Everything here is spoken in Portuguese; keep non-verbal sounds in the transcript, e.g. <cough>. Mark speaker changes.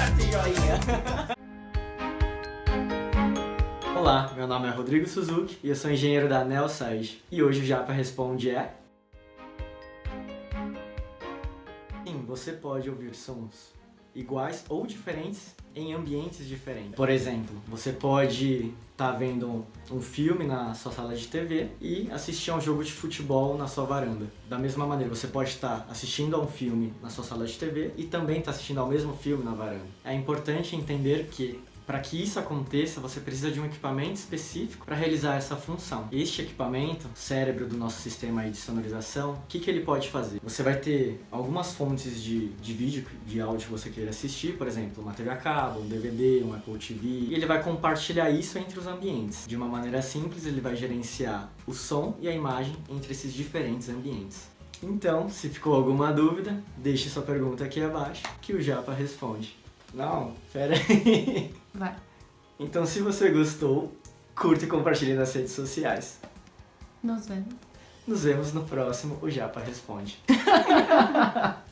Speaker 1: <laughs> Olá, meu nome é Rodrigo Suzuki e eu sou engenheiro da Nelsage. E hoje o Japa Responde é... Sim, você pode ouvir sons iguais ou diferentes em ambientes diferentes. Por exemplo, você pode estar tá vendo um filme na sua sala de TV e assistir a um jogo de futebol na sua varanda. Da mesma maneira, você pode estar assistindo a um filme na sua sala de TV e também estar assistindo ao mesmo filme na varanda. É importante entender que para que isso aconteça, você precisa de um equipamento específico para realizar essa função. Este equipamento, cérebro do nosso sistema de sonorização, o que, que ele pode fazer? Você vai ter algumas fontes de, de vídeo, de áudio que você queira assistir, por exemplo, uma TV a cabo, um DVD, um Apple TV, e ele vai compartilhar isso entre os ambientes. De uma maneira simples, ele vai gerenciar o som e a imagem entre esses diferentes ambientes. Então, se ficou alguma dúvida, deixe sua pergunta aqui abaixo que o Japa responde. Não, pera aí. <laughs>
Speaker 2: Vai.
Speaker 1: Então se você gostou, curta e compartilhe nas redes sociais.
Speaker 2: Nos vemos.
Speaker 1: Nos vemos no próximo O Japa Responde. <laughs>